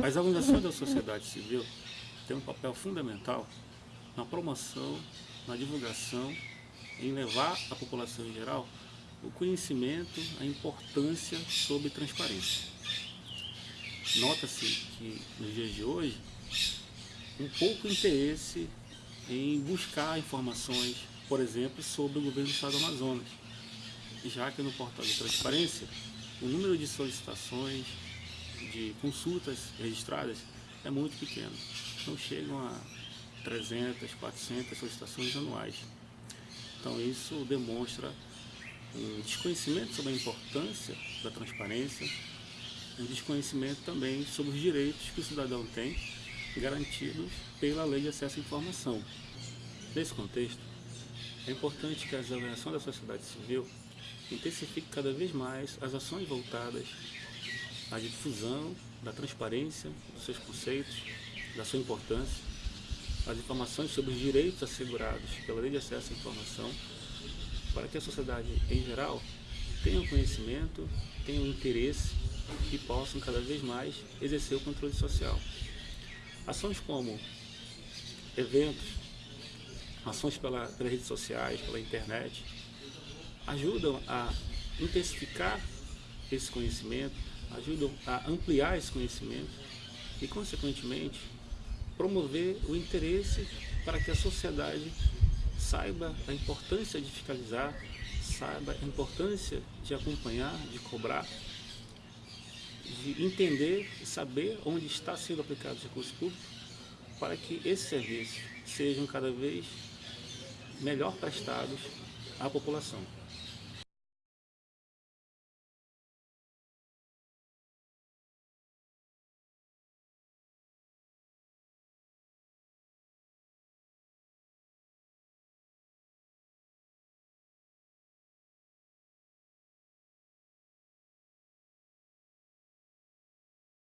As organizações da sociedade civil têm um papel fundamental na promoção, na divulgação, em levar à população em geral o conhecimento, a importância sobre transparência. Nota-se que nos dias de hoje, um pouco interesse em buscar informações, por exemplo, sobre o governo do Estado do Amazonas, já que no portal de transparência, o número de solicitações, de consultas registradas é muito pequeno. Não chegam a 300, 400 solicitações anuais. Então isso demonstra um desconhecimento sobre a importância da transparência, um desconhecimento também sobre os direitos que o cidadão tem garantidos pela Lei de Acesso à Informação. Nesse contexto, é importante que as organizações da sociedade civil intensifiquem cada vez mais as ações voltadas à difusão da transparência dos seus conceitos, da sua importância, as informações sobre os direitos assegurados pela Lei de Acesso à Informação, para que a sociedade em geral tenha conhecimento, tenha um interesse e possam cada vez mais exercer o controle social. Ações como eventos, ações pela, pelas redes sociais, pela internet, ajudam a intensificar esse conhecimento, ajudam a ampliar esse conhecimento e, consequentemente, promover o interesse para que a sociedade saiba a importância de fiscalizar, saiba a importância de acompanhar, de cobrar, de entender e saber onde está sendo aplicado os recursos públicos para que esses serviços sejam cada vez melhor prestados à população.